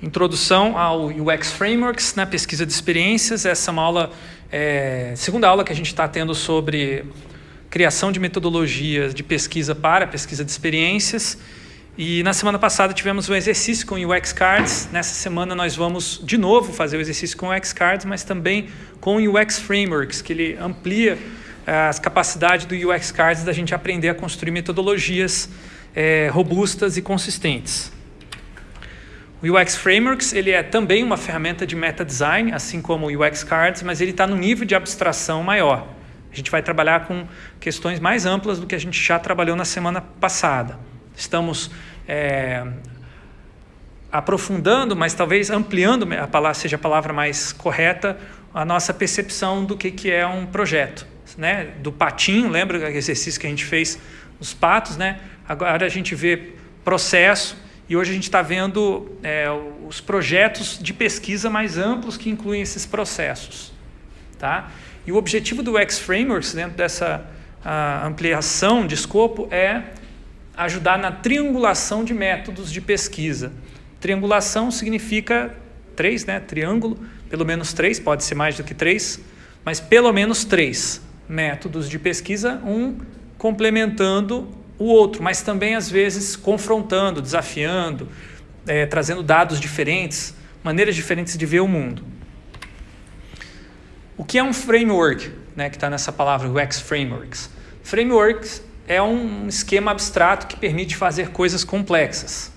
Introdução ao UX Frameworks na pesquisa de experiências. Essa é uma aula, é, segunda aula que a gente está tendo sobre criação de metodologias de pesquisa para pesquisa de experiências. E na semana passada tivemos um exercício com UX Cards. Nessa semana nós vamos de novo fazer o exercício com UX Cards, mas também com UX Frameworks, que ele amplia eh, as capacidades do UX Cards da gente aprender a construir metodologias é, robustas e consistentes. O UX Frameworks ele é também uma ferramenta de meta design, assim como o UX Cards, mas ele está no nível de abstração maior. A gente vai trabalhar com questões mais amplas do que a gente já trabalhou na semana passada. Estamos é, aprofundando, mas talvez ampliando, a palavra, seja a palavra mais correta, a nossa percepção do que, que é um projeto. Né? Do patinho, lembra o exercício que a gente fez os patos? Né? Agora a gente vê processo, e hoje a gente está vendo é, os projetos de pesquisa mais amplos que incluem esses processos. Tá? E o objetivo do X-Frameworks, dentro dessa ampliação de escopo, é ajudar na triangulação de métodos de pesquisa. Triangulação significa três, né? triângulo, pelo menos três, pode ser mais do que três, mas pelo menos três métodos de pesquisa, um complementando o outro, mas também às vezes confrontando, desafiando, é, trazendo dados diferentes, maneiras diferentes de ver o mundo. O que é um framework, né, que está nessa palavra, UX Frameworks? Frameworks é um esquema abstrato que permite fazer coisas complexas.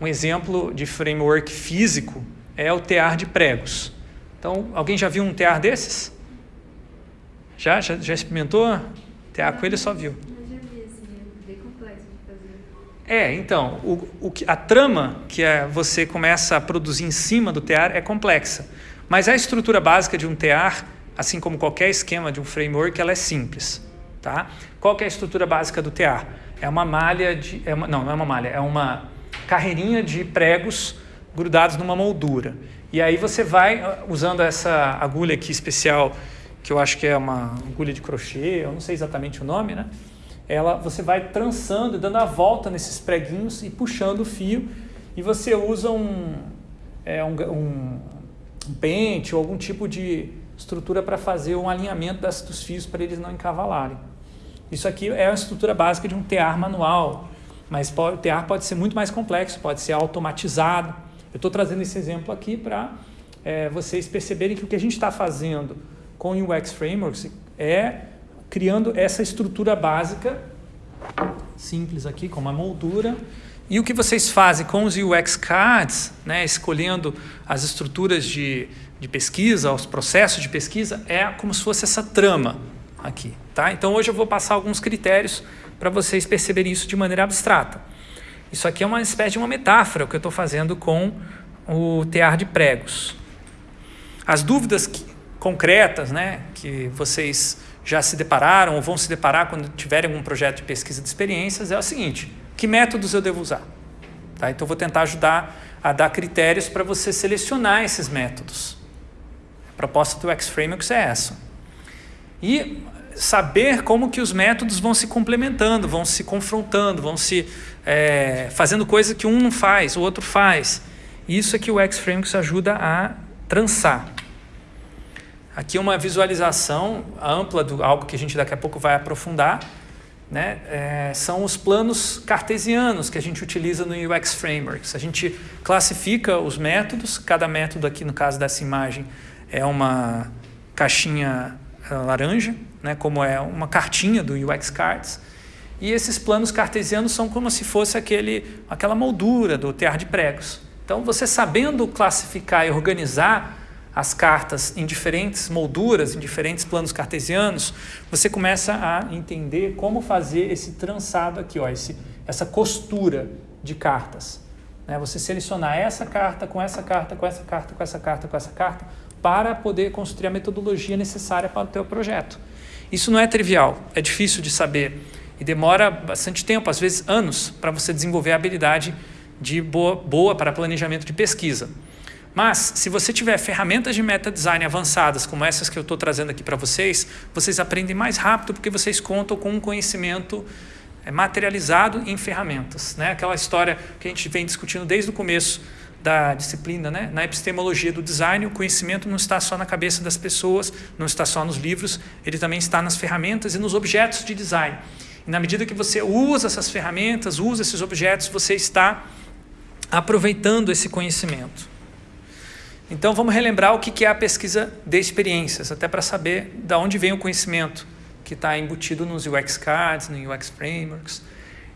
Um exemplo de framework físico é o tear de pregos. Então, alguém já viu um tear desses? Já? Já, já experimentou? Tear com ele só viu. É, então, o, o, a trama que é, você começa a produzir em cima do tear é complexa, mas a estrutura básica de um tear, assim como qualquer esquema de um framework, ela é simples. Tá? Qual é a estrutura básica do tear? É uma malha de... É uma, não, não é uma malha, é uma carreirinha de pregos grudados numa moldura. E aí você vai, ah, usando essa agulha aqui especial, que eu acho que é uma agulha de crochê, eu não sei exatamente o nome, né? Ela, você vai trançando, dando a volta nesses preguinhos e puxando o fio e você usa um, é, um, um, um pente ou algum tipo de estrutura para fazer um alinhamento das, dos fios para eles não encavalarem. Isso aqui é a estrutura básica de um tear manual, mas o tear pode ser muito mais complexo, pode ser automatizado. Eu estou trazendo esse exemplo aqui para é, vocês perceberem que o que a gente está fazendo com o UX Frameworks é criando essa estrutura básica, simples aqui, com uma moldura. E o que vocês fazem com os UX Cards, né, escolhendo as estruturas de, de pesquisa, os processos de pesquisa, é como se fosse essa trama aqui. Tá? Então hoje eu vou passar alguns critérios para vocês perceberem isso de maneira abstrata. Isso aqui é uma espécie de uma metáfora, o que eu estou fazendo com o tear de pregos. As dúvidas que, concretas né, que vocês já se depararam ou vão se deparar quando tiverem algum projeto de pesquisa de experiências é o seguinte, que métodos eu devo usar? Tá? Então, vou tentar ajudar a dar critérios para você selecionar esses métodos. A proposta do X-Frameworks é essa. E saber como que os métodos vão se complementando, vão se confrontando, vão se é, fazendo coisa que um não faz, o outro faz. Isso é que o X-Frameworks ajuda a trançar. Aqui uma visualização ampla do algo que a gente daqui a pouco vai aprofundar. Né? É, são os planos cartesianos que a gente utiliza no UX Frameworks. A gente classifica os métodos, cada método aqui no caso dessa imagem é uma caixinha eh, laranja, né? como é uma cartinha do UX Cards. E esses planos cartesianos são como se fosse aquele, aquela moldura do tear de pregos. Então, você sabendo classificar e organizar as cartas em diferentes molduras, em diferentes planos cartesianos, você começa a entender como fazer esse trançado aqui, ó, esse, essa costura de cartas. Né? Você selecionar essa carta com essa carta, com essa carta, com essa carta, com essa carta, para poder construir a metodologia necessária para o teu projeto. Isso não é trivial, é difícil de saber e demora bastante tempo, às vezes anos, para você desenvolver a habilidade de boa, boa para planejamento de pesquisa. Mas, se você tiver ferramentas de meta design avançadas, como essas que eu estou trazendo aqui para vocês, vocês aprendem mais rápido porque vocês contam com um conhecimento é, materializado em ferramentas. Né? Aquela história que a gente vem discutindo desde o começo da disciplina, né? na epistemologia do design, o conhecimento não está só na cabeça das pessoas, não está só nos livros, ele também está nas ferramentas e nos objetos de design. E na medida que você usa essas ferramentas, usa esses objetos, você está aproveitando esse conhecimento. Então vamos relembrar o que é a pesquisa de experiências, até para saber de onde vem o conhecimento que está embutido nos UX Cards, no UX Frameworks.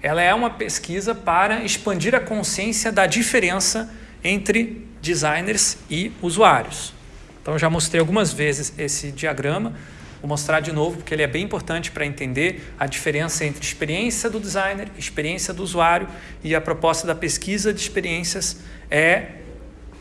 Ela é uma pesquisa para expandir a consciência da diferença entre designers e usuários. Então já mostrei algumas vezes esse diagrama, vou mostrar de novo porque ele é bem importante para entender a diferença entre experiência do designer, experiência do usuário e a proposta da pesquisa de experiências é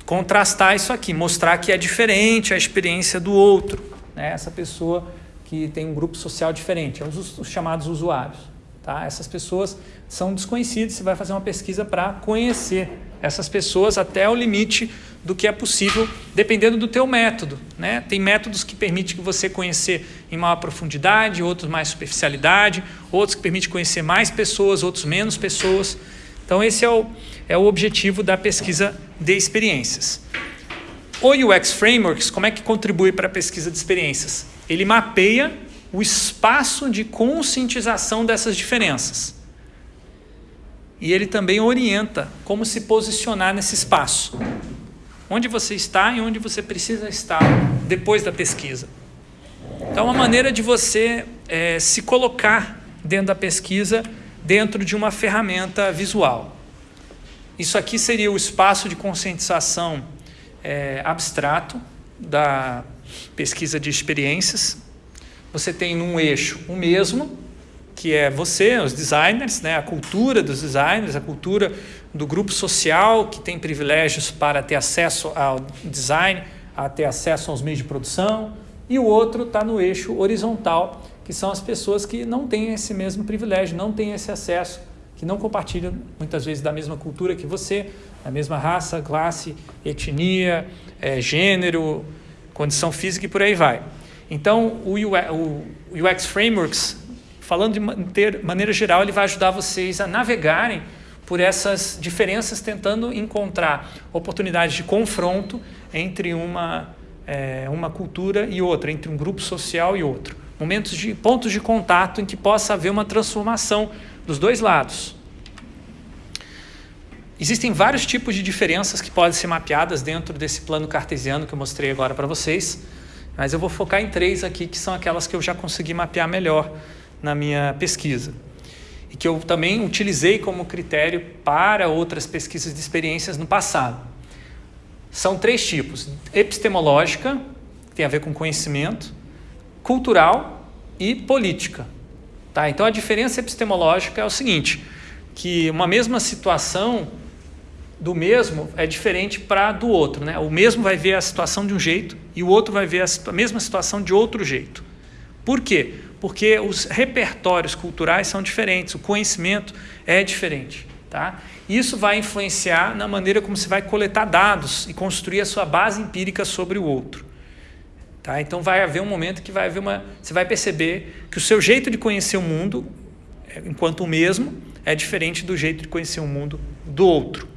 contrastar isso aqui, mostrar que é diferente a experiência do outro, né? essa pessoa que tem um grupo social diferente, é os, os chamados usuários. Tá? Essas pessoas são desconhecidas, você vai fazer uma pesquisa para conhecer essas pessoas até o limite do que é possível, dependendo do teu método. Né? Tem métodos que permitem que você conhecer em maior profundidade, outros mais superficialidade, outros que permitem conhecer mais pessoas, outros menos pessoas. Então esse é o, é o objetivo da pesquisa de experiências. O UX Frameworks, como é que contribui para a pesquisa de experiências? Ele mapeia o espaço de conscientização dessas diferenças. E ele também orienta como se posicionar nesse espaço. Onde você está e onde você precisa estar depois da pesquisa. Então, uma maneira de você é, se colocar dentro da pesquisa, dentro de uma ferramenta visual. Isso aqui seria o espaço de conscientização é, abstrato da pesquisa de experiências. Você tem num eixo o mesmo, que é você, os designers, né, a cultura dos designers, a cultura do grupo social que tem privilégios para ter acesso ao design, a ter acesso aos meios de produção, e o outro está no eixo horizontal, que são as pessoas que não têm esse mesmo privilégio, não têm esse acesso, que não compartilham muitas vezes da mesma cultura que você, da mesma raça, classe, etnia, é, gênero, condição física e por aí vai. Então, o UX Frameworks falando de maneira geral, ele vai ajudar vocês a navegarem por essas diferenças, tentando encontrar oportunidades de confronto entre uma, é, uma cultura e outra, entre um grupo social e outro. Momentos de pontos de contato em que possa haver uma transformação dos dois lados. Existem vários tipos de diferenças que podem ser mapeadas dentro desse plano cartesiano que eu mostrei agora para vocês, mas eu vou focar em três aqui, que são aquelas que eu já consegui mapear melhor na minha pesquisa. E que eu também utilizei como critério para outras pesquisas de experiências no passado. São três tipos: epistemológica, que tem a ver com conhecimento, cultural e política. Tá? Então a diferença epistemológica é o seguinte: que uma mesma situação do mesmo é diferente para do outro. Né? O mesmo vai ver a situação de um jeito e o outro vai ver a mesma situação de outro jeito. Por quê? porque os repertórios culturais são diferentes, o conhecimento é diferente. Tá? Isso vai influenciar na maneira como você vai coletar dados e construir a sua base empírica sobre o outro. Tá? Então vai haver um momento que vai haver uma, você vai perceber que o seu jeito de conhecer o mundo, enquanto o mesmo, é diferente do jeito de conhecer o mundo do outro.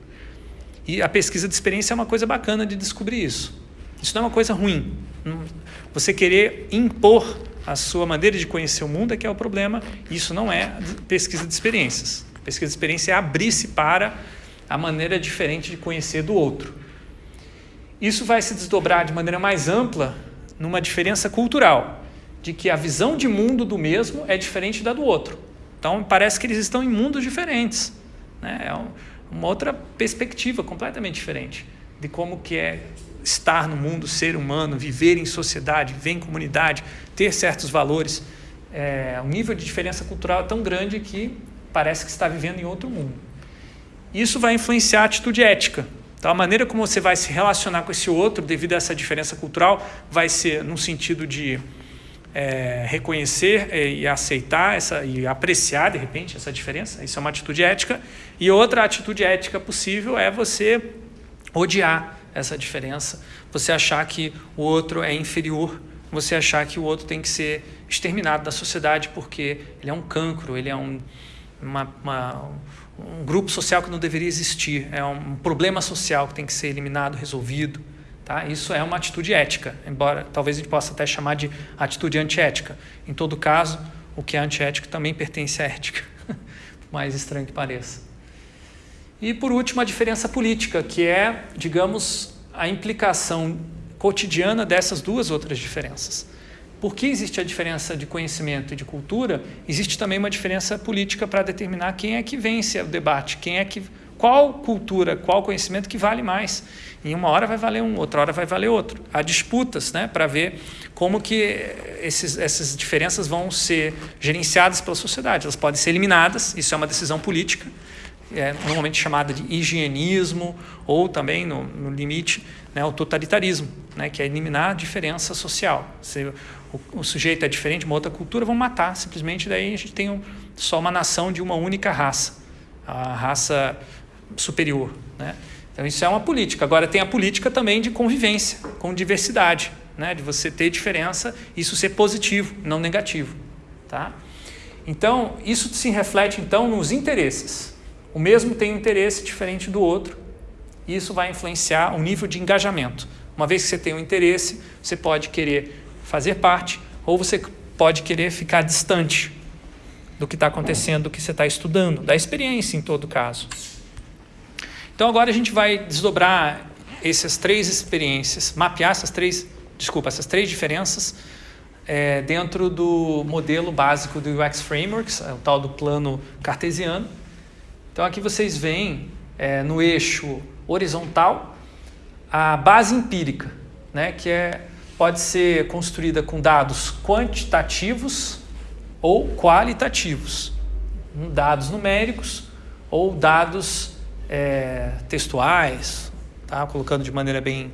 E a pesquisa de experiência é uma coisa bacana de descobrir isso. Isso não é uma coisa ruim. Você querer impor a sua maneira de conhecer o mundo é que é o problema. Isso não é pesquisa de experiências. Pesquisa de experiência é abrir-se para a maneira diferente de conhecer do outro. Isso vai se desdobrar de maneira mais ampla numa diferença cultural, de que a visão de mundo do mesmo é diferente da do outro. Então, parece que eles estão em mundos diferentes. Né? É uma outra perspectiva completamente diferente de como que é estar no mundo, ser humano, viver em sociedade, viver em comunidade, ter certos valores. É, um nível de diferença cultural é tão grande que parece que está vivendo em outro mundo. Isso vai influenciar a atitude ética. Então, a maneira como você vai se relacionar com esse outro, devido a essa diferença cultural, vai ser no sentido de é, reconhecer é, e aceitar essa, e apreciar, de repente, essa diferença. Isso é uma atitude ética. E outra atitude ética possível é você odiar essa diferença, você achar que o outro é inferior, você achar que o outro tem que ser exterminado da sociedade porque ele é um cancro, ele é um, uma, uma, um grupo social que não deveria existir, é um problema social que tem que ser eliminado, resolvido. Tá? Isso é uma atitude ética, embora talvez a gente possa até chamar de atitude antiética. Em todo caso, o que é antiético também pertence à ética, por mais estranho que pareça. E por último, a diferença política, que é, digamos, a implicação cotidiana dessas duas outras diferenças. Por que existe a diferença de conhecimento e de cultura? Existe também uma diferença política para determinar quem é que vence o debate, quem é que qual cultura, qual conhecimento que vale mais. Em uma hora vai valer um, outra hora vai valer outro. Há disputas né, para ver como que esses, essas diferenças vão ser gerenciadas pela sociedade. Elas podem ser eliminadas, isso é uma decisão política, é normalmente chamada de higienismo, ou também, no, no limite, né, o totalitarismo, né, que é eliminar a diferença social. Se o, o, sujeito é diferente de uma outra cultura, vão matar, simplesmente daí a gente tem um, só uma nação de uma única raça, a raça superior. Né? Então isso é uma política. Agora tem a política também de convivência, com diversidade, né? de você ter diferença, isso ser positivo, não negativo. Tá? Então isso se reflete então nos interesses. O mesmo tem um interesse diferente do outro, e isso vai influenciar o nível de engajamento. Uma vez que você tem um interesse, você pode querer fazer parte ou você pode querer ficar distante do que está acontecendo, do que você está estudando, da experiência em todo caso. Então agora a gente vai desdobrar essas três experiências, mapear essas três, desculpa, essas três diferenças é, dentro do modelo básico do UX Frameworks, é o tal do plano cartesiano. Então aqui vocês veem é, no eixo horizontal a base empírica, né, que é, pode ser construída com dados quantitativos ou qualitativos, dados numéricos ou dados é, textuais, tá? colocando de maneira bem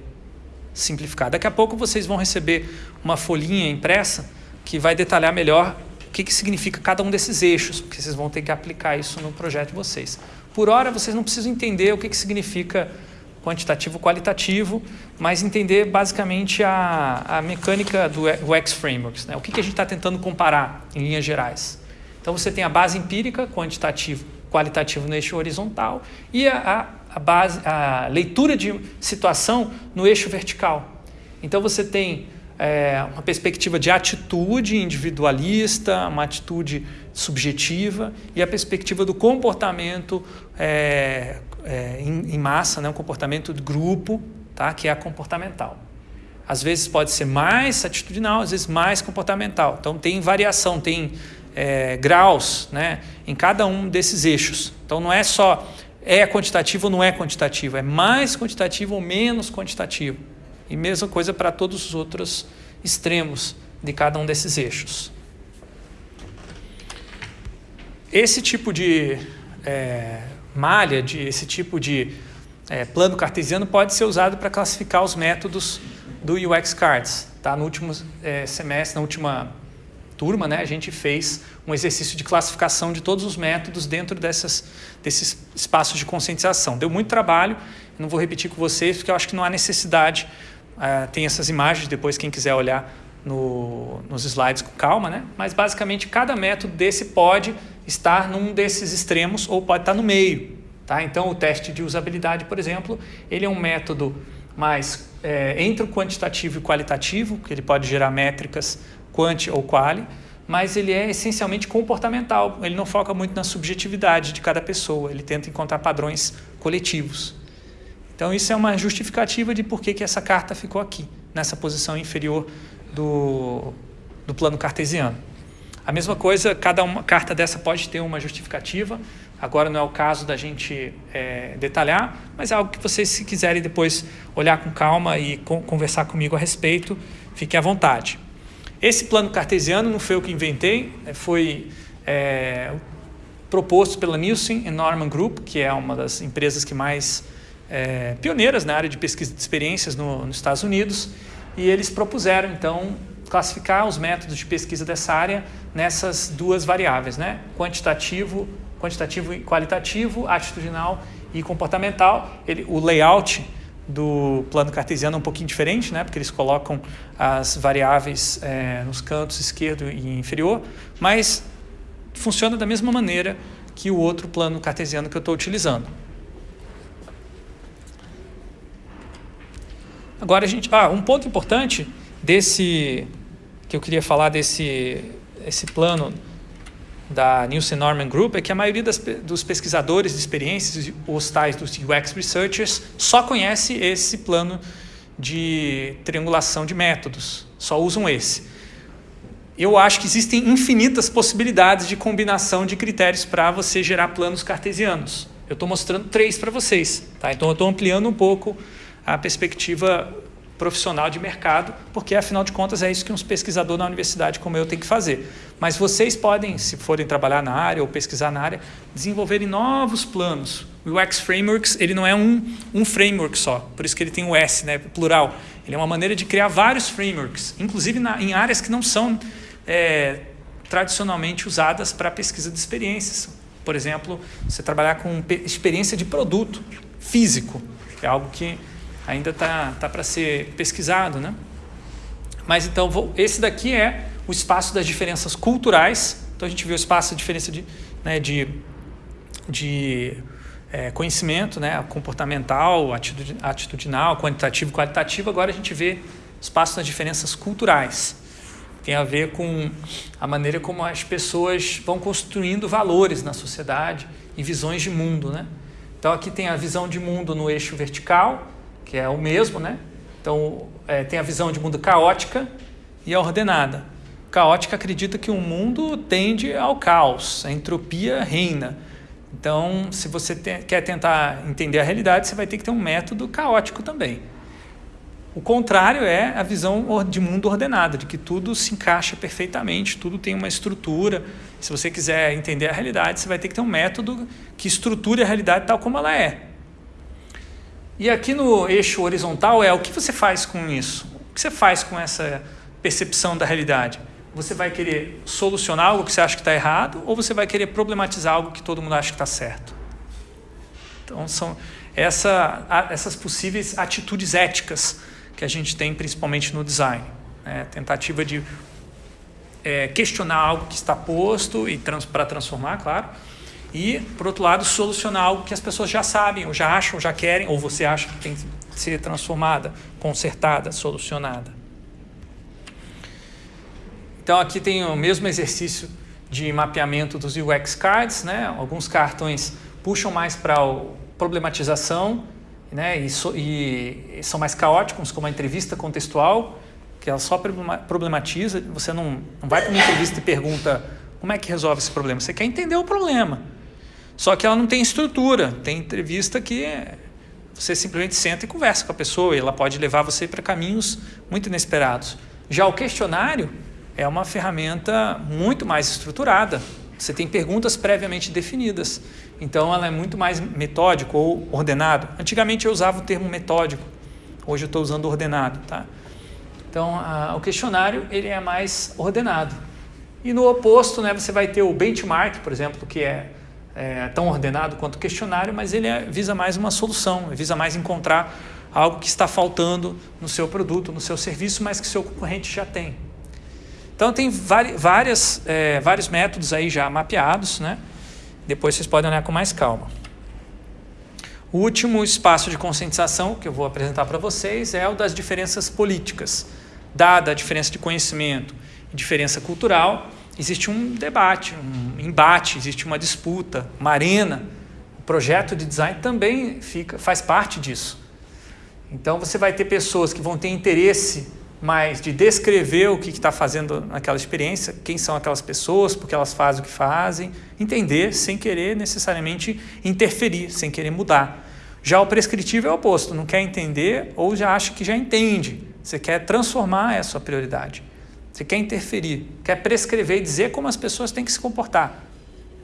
simplificada. Daqui a pouco vocês vão receber uma folhinha impressa que vai detalhar melhor que, que significa cada um desses eixos, porque vocês vão ter que aplicar isso no projeto de vocês. Por hora, vocês não precisam entender o que, que significa quantitativo qualitativo, mas entender basicamente a, a mecânica do UX Frameworks. Né? O que, que a gente está tentando comparar em linhas gerais. Então, você tem a base empírica, quantitativo qualitativo no eixo horizontal e a, a, base, a leitura de situação no eixo vertical. Então você tem é, uma perspectiva de atitude individualista, uma atitude subjetiva e a perspectiva do comportamento é, é, em, em, massa, né, um comportamento de grupo, tá, que é a comportamental. Às vezes pode ser mais atitudinal, às vezes mais comportamental. Então tem variação, tem é, graus né, em cada um desses eixos. Então não é só é quantitativo ou não é quantitativo, é mais quantitativo ou menos quantitativo. E mesma coisa para todos os outros extremos de cada um desses eixos. Esse tipo de é, malha, de, esse tipo de é, plano cartesiano pode ser usado para classificar os métodos do UX Cards. Tá? No último é, semestre, na última turma, né, a gente fez um exercício de classificação de todos os métodos dentro dessas, desses espaços de conscientização. Deu muito trabalho, não vou repetir com vocês, porque eu acho que não há necessidade. Uh, tem essas imagens, depois quem quiser olhar no, nos slides com calma, né? mas basicamente cada método desse pode estar num desses extremos ou pode estar no meio. Tá? Então o teste de usabilidade, por exemplo, ele é um método mais é, entre o quantitativo e o qualitativo, que ele pode gerar métricas quanti ou quali, mas ele é essencialmente comportamental. Ele não foca muito na subjetividade de cada pessoa, ele tenta encontrar padrões coletivos. Então isso é uma justificativa de por que, que essa carta ficou aqui, nessa posição inferior do, do plano cartesiano. A mesma coisa, cada uma carta dessa pode ter uma justificativa. Agora não é o caso da gente é, detalhar, mas é algo que vocês, se quiserem depois olhar com calma e conversar comigo a respeito, fiquem à vontade. Esse plano cartesiano não foi eu que inventei, né, foi é, proposto pela Nielsen Norman Group, que é uma das empresas que mais é, pioneiras na área de pesquisa de experiências no, nos Estados Unidos, e eles propuseram então classificar os métodos de pesquisa dessa área nessas duas variáveis, né? quantitativo, quantitativo e qualitativo, atitudinal e comportamental. Ele, o layout do plano cartesiano é um pouquinho diferente, né? porque eles colocam as variáveis é, nos cantos esquerdo e inferior, mas funciona da mesma maneira que o outro plano cartesiano que eu estou utilizando. Agora a gente, ah, um ponto importante desse que eu queria falar desse esse plano da Nielsen Norman Group é que a maioria das, dos pesquisadores de experiências, os tais dos UX researchers, só conhece esse plano de triangulação de métodos, só usam esse. Eu acho que existem infinitas possibilidades de combinação de critérios para você gerar planos cartesianos. Eu estou mostrando três para vocês, tá? então eu estou ampliando um pouco a perspectiva profissional de mercado, porque afinal de contas é isso que um pesquisador na universidade como eu tem que fazer. Mas vocês podem, se forem trabalhar na área ou pesquisar na área, desenvolverem novos planos. O UX Frameworks ele não é um, um framework só, por isso que ele tem o S, né, plural. Ele é uma maneira de criar vários frameworks, inclusive na, em áreas que não são é, tradicionalmente usadas para pesquisa de experiências. Por exemplo, você trabalhar com experiência de produto físico, é algo que ainda está tá para ser pesquisado. Né? Mas então, vou, esse daqui é o espaço das diferenças culturais. Então, a gente viu o espaço da diferença de, né, de, de é, conhecimento, né, comportamental, atitudinal, quantitativo, qualitativo. Agora a gente vê espaço das diferenças culturais. Tem a ver com a maneira como as pessoas vão construindo valores na sociedade e visões de mundo. Né? Então, aqui tem a visão de mundo no eixo vertical, que é o mesmo, né? Então, é, tem a visão de mundo caótica e a ordenada. Caótica acredita que o mundo tende ao caos, a entropia reina. Então, se você te, quer tentar entender a realidade, você vai ter que ter um método caótico também. O contrário é a visão de mundo ordenado, de que tudo se encaixa perfeitamente, tudo tem uma estrutura. Se você quiser entender a realidade, você vai ter que ter um método que estruture a realidade tal como ela é. E aqui no eixo horizontal é o que você faz com isso? O que você faz com essa percepção da realidade? Você vai querer solucionar algo que você acha que está errado ou você vai querer problematizar algo que todo mundo acha que está certo? Então, são essa, essas possíveis atitudes éticas que a gente tem principalmente no design. Né? Tentativa de é, questionar algo que está posto e trans, para transformar, claro, e, por outro lado, solucionar algo que as pessoas já sabem, ou já acham, ou já querem, ou você acha que tem que ser transformada, consertada, solucionada. Então, aqui tem o mesmo exercício de mapeamento dos UX cards, né? Alguns cartões puxam mais para problematização, né? E, so, e, são mais caóticos, como a entrevista contextual, que ela só problematiza. Você não, não vai para uma entrevista e pergunta como é que resolve esse problema. Você quer entender o problema. Só que ela não tem estrutura. Tem entrevista que você simplesmente senta e conversa com a pessoa e ela pode levar você para caminhos muito inesperados. Já o questionário é uma ferramenta muito mais estruturada. Você tem perguntas previamente definidas. Então ela é muito mais metódico ou ordenado. Antigamente eu usava o termo metódico. Hoje eu estou usando ordenado, tá? Então a, o questionário ele é mais ordenado. E no oposto, né, você vai ter o benchmark, por exemplo, que é é, tão ordenado quanto o questionário, mas ele é, visa mais uma solução, visa mais encontrar algo que está faltando no seu produto, no seu serviço, mas que seu concorrente já tem. Então tem várias, é, vários métodos aí já mapeados, né? depois vocês podem olhar com mais calma. O último espaço de conscientização que eu vou apresentar para vocês é o das diferenças políticas. Dada a diferença de conhecimento e diferença cultural, existe um debate, um embate, existe uma disputa, uma arena. O projeto de design também fica, faz parte disso. Então você vai ter pessoas que vão ter interesse mais de descrever o que está fazendo naquela experiência, quem são aquelas pessoas, porque elas fazem o que fazem, entender sem querer necessariamente interferir, sem querer mudar. Já o prescritivo é o oposto, não quer entender ou já acha que já entende. Você quer transformar essa prioridade. Você quer interferir, quer prescrever e dizer como as pessoas têm que se comportar.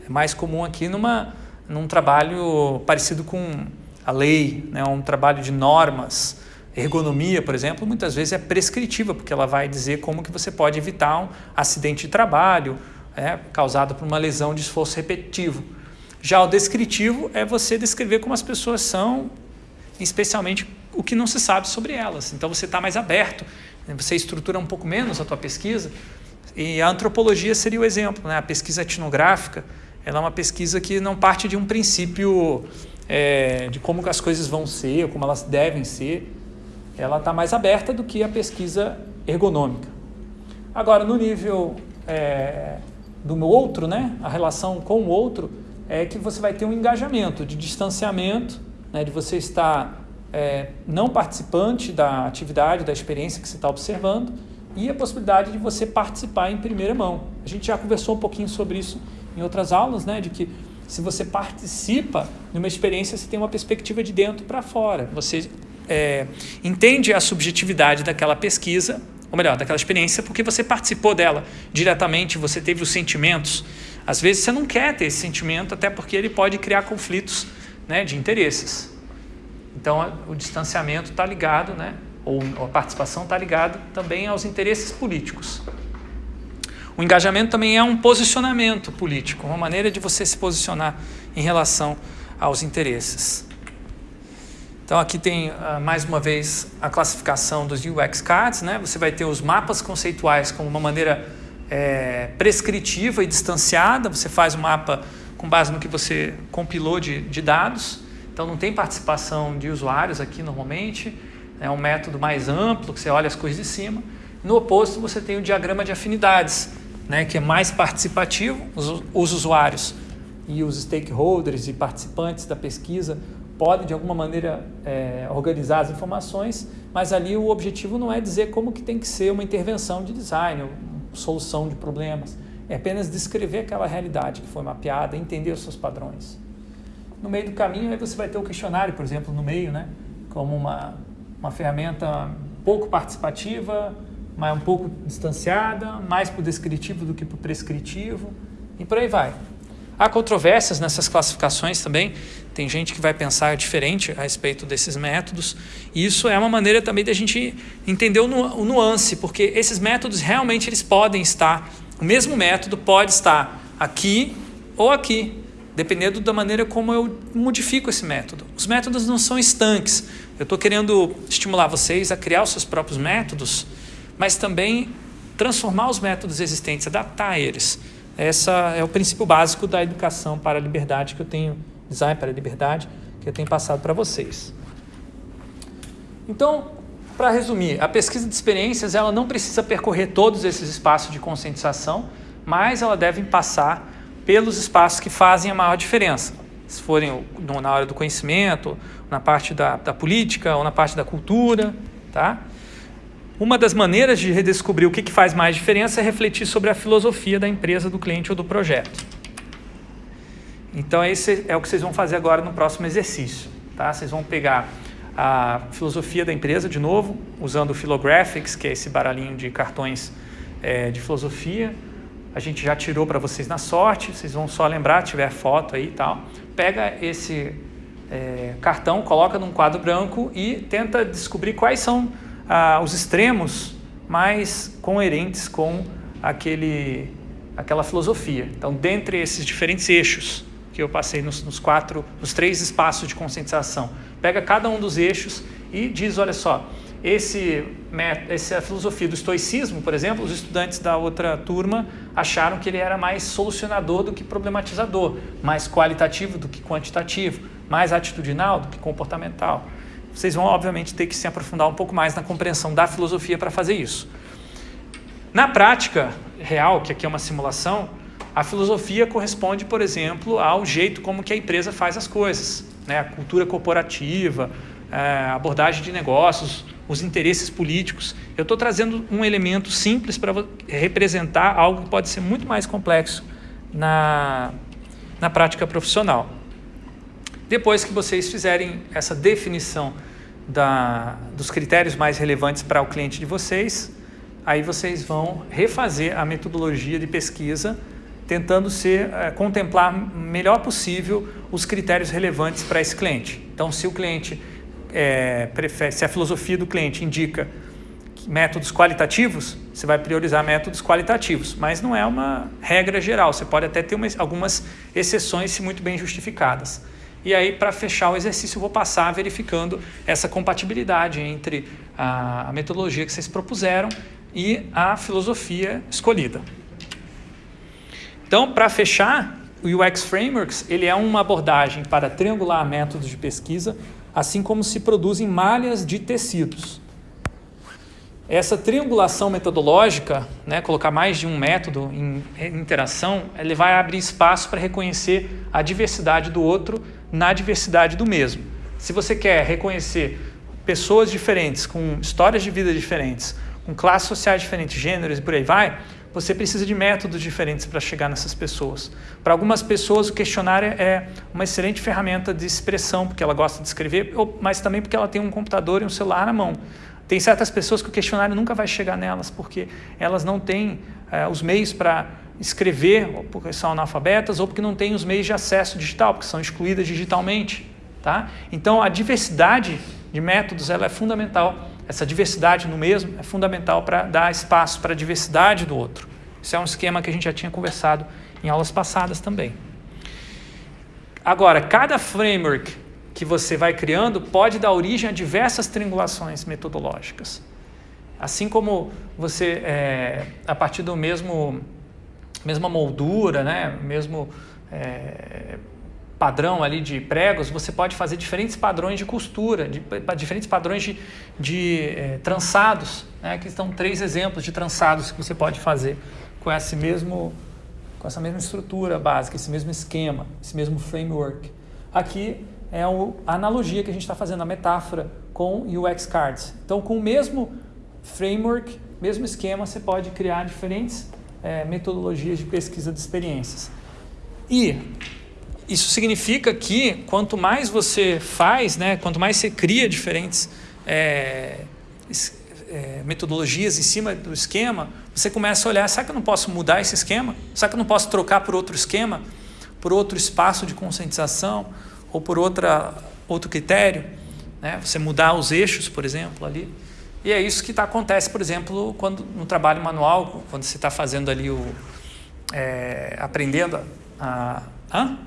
É mais comum aqui numa, num trabalho parecido com a lei, né? um trabalho de normas. Ergonomia, por exemplo, muitas vezes é prescritiva, porque ela vai dizer como que você pode evitar um acidente de trabalho é, causado por uma lesão de esforço repetitivo. Já o descritivo é você descrever como as pessoas são, especialmente o que não se sabe sobre elas. Então você está mais aberto você estrutura um pouco menos a tua pesquisa e a antropologia seria o exemplo, né? a pesquisa etnográfica, ela é uma pesquisa que não parte de um princípio é, de como as coisas vão ser, ou como elas devem ser. Ela está mais aberta do que a pesquisa ergonômica. Agora, no nível é, do outro, né, a relação com o outro, é que você vai ter um engajamento de distanciamento, né, de você estar é, não participante da atividade, da experiência que você está observando, e a possibilidade de você participar em primeira mão. A gente já conversou um pouquinho sobre isso em outras aulas, né, de que se você participa de uma experiência, você tem uma perspectiva de dentro para fora. Você é, entende a subjetividade daquela pesquisa, ou melhor, daquela experiência, porque você participou dela diretamente, você teve os sentimentos. Às vezes você não quer ter esse sentimento, até porque ele pode criar conflitos né, de interesses. Então, o distanciamento está ligado, né, ou a participação está ligado também aos interesses políticos. O engajamento também é um posicionamento político, uma maneira de você se posicionar em relação aos interesses. Então aqui tem uh, mais uma vez a classificação dos UX cards, né? Você vai ter os mapas conceituais como uma maneira é, prescritiva e distanciada. Você faz o um mapa com base no que você compilou de, de dados. Então não tem participação de usuários aqui normalmente. É um método mais amplo que você olha as coisas de cima. No oposto você tem o diagrama de afinidades, né? Que é mais participativo. os, os usuários e os stakeholders e participantes da pesquisa podem de alguma maneira é, organizar as informações, mas ali o objetivo não é dizer como que tem que ser uma intervenção de design, solução de problemas. É apenas descrever aquela realidade que foi mapeada, entender os seus padrões. No meio do caminho, aí você vai ter o questionário, por exemplo, no meio, né? como uma, uma ferramenta pouco participativa, mas um pouco distanciada, mais para o descritivo do que para o prescritivo, e por aí vai. Há controvérsias nessas classificações também. Tem gente que vai pensar diferente a respeito desses métodos. E isso é uma maneira também da gente entender o, nu o nuance, porque esses métodos realmente eles podem estar, o mesmo método pode estar aqui ou aqui, dependendo da maneira como eu modifico esse método. Os métodos não são estanques. Eu estou querendo estimular vocês a criar os seus próprios métodos, mas também transformar os métodos existentes, adaptar eles. Essa é o princípio básico da educação para a liberdade que eu tenho, design para a liberdade, que eu tenho passado para vocês. Então, para resumir, a pesquisa de experiências ela não precisa percorrer todos esses espaços de conscientização, mas ela deve passar pelos espaços que fazem a maior diferença. Se forem na hora do conhecimento, na parte da, da política ou na parte da cultura, tá? Uma das maneiras de redescobrir o que, que faz mais diferença é refletir sobre a filosofia da empresa, do cliente ou do projeto. Então, esse é o que vocês vão fazer agora no próximo exercício. Tá? Vocês vão pegar a filosofia da empresa de novo, usando o Philographics, que é esse baralhinho de cartões é, de filosofia. A gente já tirou para vocês na sorte, vocês vão só lembrar, tiver foto aí e tal. Pega esse é, cartão, coloca num quadro branco e tenta descobrir quais são ah, os extremos mais coerentes com aquele, aquela filosofia. Então, dentre esses diferentes eixos que eu passei nos, nos quatro, nos três espaços de conscientização, pega cada um dos eixos e diz, olha só, esse, essa filosofia do estoicismo, por exemplo, os estudantes da outra turma acharam que ele era mais solucionador do que problematizador, mais qualitativo do que quantitativo, mais atitudinal do que comportamental vocês vão, obviamente, ter que se aprofundar um pouco mais na compreensão da filosofia para fazer isso. Na prática real, que aqui é uma simulação, a filosofia corresponde, por exemplo, ao jeito como que a empresa faz as coisas, né? a cultura corporativa, a abordagem de negócios, os interesses políticos. Eu estou trazendo um elemento simples para representar algo que pode ser muito mais complexo na, na prática profissional. Depois que vocês fizerem essa definição da, dos critérios mais relevantes para o cliente de vocês, aí vocês vão refazer a metodologia de pesquisa, tentando ser, é, contemplar melhor possível os critérios relevantes para esse cliente. Então, se o cliente é, prefere, se a filosofia do cliente indica métodos qualitativos, você vai priorizar métodos qualitativos, mas não é uma regra geral. Você pode até ter uma, algumas exceções, se muito bem justificadas. E aí, para fechar o exercício, eu vou passar verificando essa compatibilidade entre a, a metodologia que vocês propuseram e a filosofia escolhida. Então, para fechar, o UX Frameworks ele é uma abordagem para triangular métodos de pesquisa, assim como se produzem malhas de tecidos. Essa triangulação metodológica, né, colocar mais de um método em interação, ele vai abrir espaço para reconhecer a diversidade do outro na diversidade do mesmo. Se você quer reconhecer pessoas diferentes, com histórias de vida diferentes, com classes sociais diferentes, gêneros e por aí vai, você precisa de métodos diferentes para chegar nessas pessoas. Para algumas pessoas, o questionário é uma excelente ferramenta de expressão, porque ela gosta de escrever, mas também porque ela tem um computador e um celular na mão. Tem certas pessoas que o questionário nunca vai chegar nelas, porque elas não têm é, os meios para escrever, ou porque são analfabetas, ou porque não têm os meios de acesso digital, porque são excluídas digitalmente. Tá? Então, a diversidade de métodos ela é fundamental essa diversidade no mesmo é fundamental para dar espaço para a diversidade do outro. Isso é um esquema que a gente já tinha conversado em aulas passadas também. Agora, cada framework que você vai criando pode dar origem a diversas triangulações metodológicas. Assim como você, é, a partir do mesmo mesma moldura, né, mesmo é, padrão ali de pregos, você pode fazer diferentes padrões de costura, de, diferentes padrões de, de é, trançados. Né? Aqui estão três exemplos de trançados que você pode fazer com esse mesmo com essa mesma estrutura básica, esse mesmo esquema, esse mesmo framework. Aqui é a analogia que a gente está fazendo, a metáfora com UX Cards. Então, com o mesmo framework, mesmo esquema, você pode criar diferentes é, metodologias de pesquisa de experiências. E isso significa que quanto mais você faz, né, quanto mais você cria diferentes é, é, metodologias em cima do esquema, você começa a olhar, será que eu não posso mudar esse esquema? Será que eu não posso trocar por outro esquema? Por outro espaço de conscientização? Ou por outra, outro critério? Né? Você mudar os eixos, por exemplo, ali. E é isso que tá, acontece, por exemplo, quando no trabalho manual, quando você está fazendo ali o... É, aprendendo a... a hã?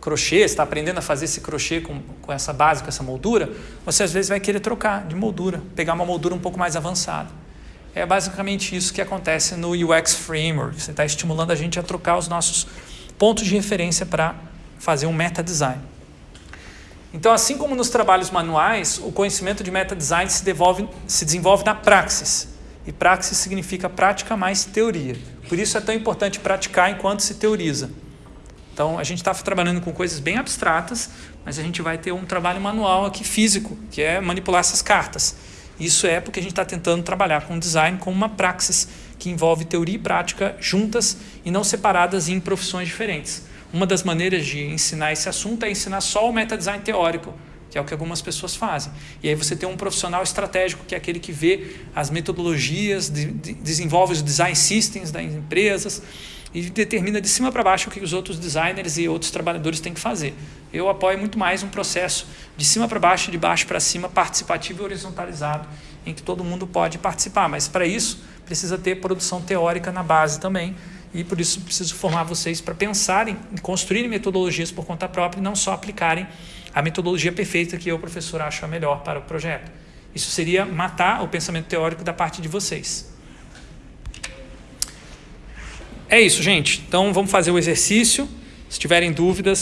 Crochê, está aprendendo a fazer esse crochê com, com essa base, com essa moldura, você às vezes vai querer trocar de moldura, pegar uma moldura um pouco mais avançada. É basicamente isso que acontece no UX Framework. Você está estimulando a gente a trocar os nossos pontos de referência para fazer um meta design. Então, assim como nos trabalhos manuais, o conhecimento de meta design se, se desenvolve na praxis. E praxis significa prática mais teoria. Por isso é tão importante praticar enquanto se teoriza. Então, a gente está trabalhando com coisas bem abstratas, mas a gente vai ter um trabalho manual aqui físico, que é manipular essas cartas. Isso é porque a gente está tentando trabalhar com design como uma praxis que envolve teoria e prática juntas e não separadas em profissões diferentes. Uma das maneiras de ensinar esse assunto é ensinar só o meta-design teórico, que é o que algumas pessoas fazem. E aí você tem um profissional estratégico, que é aquele que vê as metodologias, de, de, desenvolve os design systems das empresas, e determina de cima para baixo o que os outros designers e outros trabalhadores têm que fazer. Eu apoio muito mais um processo de cima para baixo, de baixo para cima, participativo e horizontalizado, em que todo mundo pode participar. Mas para isso precisa ter produção teórica na base também, e por isso preciso formar vocês para pensarem em construírem metodologias por conta própria e não só aplicarem a metodologia perfeita que eu, professor, acho a melhor para o projeto. Isso seria matar o pensamento teórico da parte de vocês. É isso, gente. Então vamos fazer o exercício. Se tiverem dúvidas,